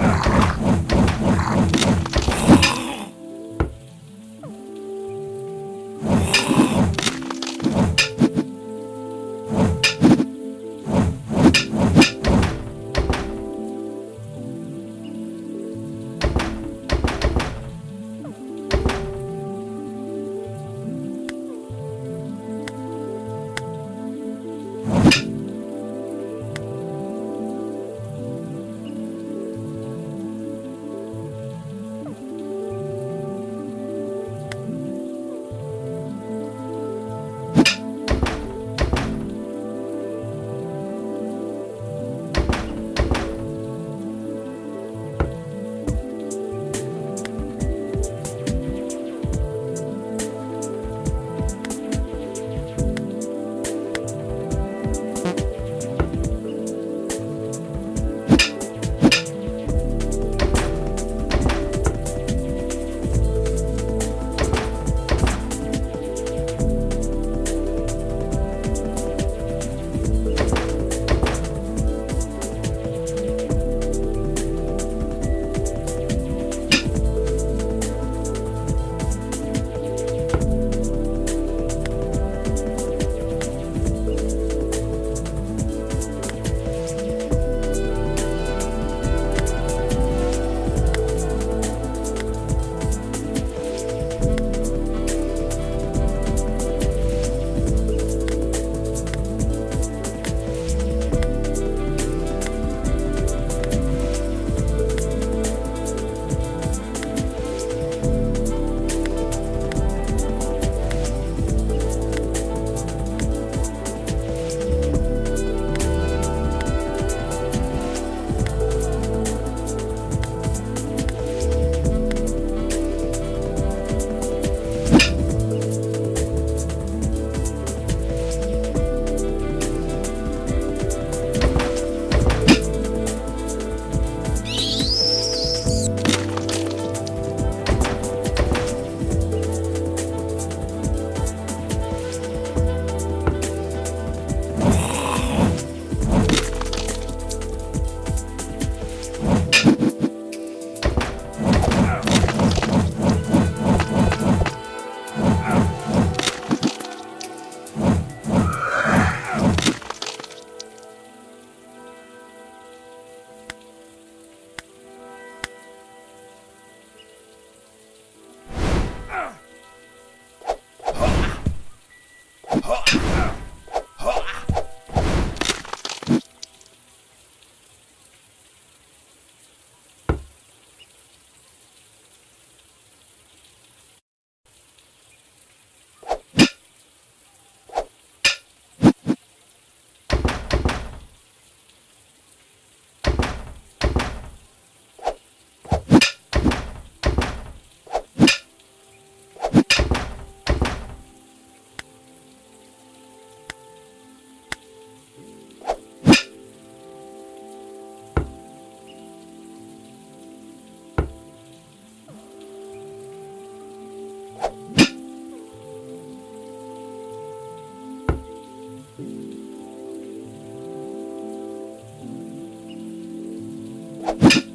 Ugh. You